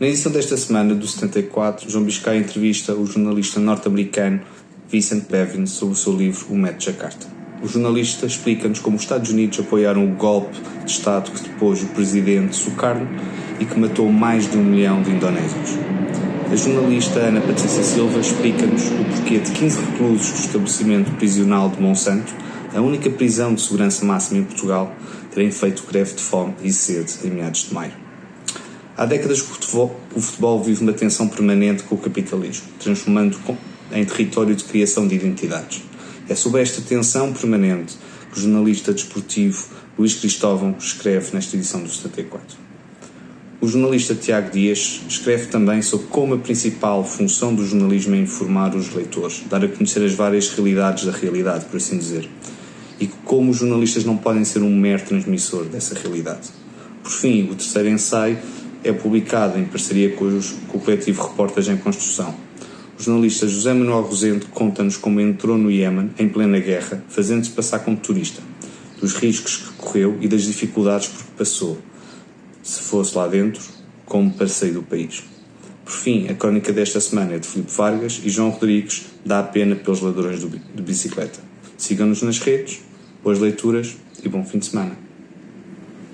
Na edição desta semana do 74, João Biscay entrevista o jornalista norte-americano Vincent Bevins sobre o seu livro O Método Jakarta. O jornalista explica-nos como os Estados Unidos apoiaram o golpe de Estado que depôs o presidente Sukarno e que matou mais de um milhão de indonésios. A jornalista Ana Patrícia Silva explica-nos o porquê de 15 reclusos do estabelecimento prisional de Monsanto, a única prisão de segurança máxima em Portugal, terem feito greve de fome e sede em meados de maio. Há décadas que o futebol, o futebol vive uma tensão permanente com o capitalismo, transformando em território de criação de identidades. É sobre esta tensão permanente que o jornalista desportivo Luís Cristóvão escreve nesta edição do 74. O jornalista Tiago Dias escreve também sobre como a principal função do jornalismo é informar os leitores, dar a conhecer as várias realidades da realidade, por assim dizer, e como os jornalistas não podem ser um mero transmissor dessa realidade. Por fim, o terceiro ensaio é publicado em parceria com, os, com o coletivo Reportagem em Construção. O jornalista José Manuel Rosendo conta-nos como entrou no Iémen em plena guerra, fazendo-se passar como turista, dos riscos que correu e das dificuldades por que passou, se fosse lá dentro, como para sair do país. Por fim, a crónica desta semana é de Filipe Vargas e João Rodrigues dá a pena pelos ladrões de bicicleta. Sigam-nos nas redes, boas leituras e bom fim de semana.